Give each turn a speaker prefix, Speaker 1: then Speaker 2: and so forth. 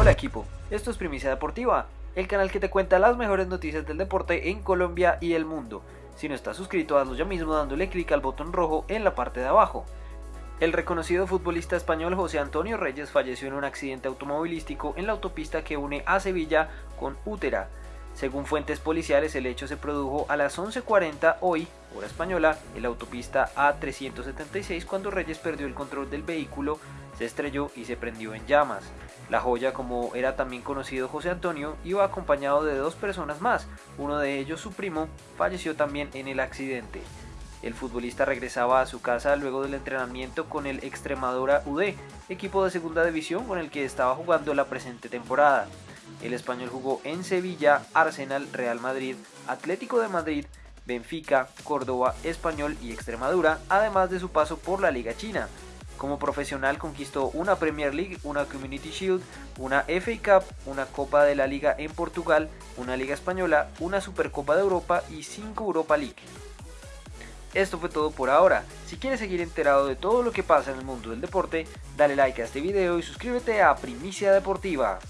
Speaker 1: Hola equipo, esto es Primicia Deportiva, el canal que te cuenta las mejores noticias del deporte en Colombia y el mundo. Si no estás suscrito, hazlo ya mismo dándole clic al botón rojo en la parte de abajo. El reconocido futbolista español José Antonio Reyes falleció en un accidente automovilístico en la autopista que une a Sevilla con Útera. Según fuentes policiales, el hecho se produjo a las 11.40 hoy, hora española, en la autopista A376 cuando Reyes perdió el control del vehículo, se estrelló y se prendió en llamas. La joya, como era también conocido José Antonio, iba acompañado de dos personas más, uno de ellos su primo, falleció también en el accidente. El futbolista regresaba a su casa luego del entrenamiento con el Extremadura UD, equipo de segunda división con el que estaba jugando la presente temporada. El español jugó en Sevilla, Arsenal, Real Madrid, Atlético de Madrid, Benfica, Córdoba, Español y Extremadura, además de su paso por la Liga China. Como profesional conquistó una Premier League, una Community Shield, una FA Cup, una Copa de la Liga en Portugal, una Liga Española, una Supercopa de Europa y 5 Europa League. Esto fue todo por ahora. Si quieres seguir enterado de todo lo que pasa en el mundo del deporte, dale like a este video y suscríbete a Primicia Deportiva.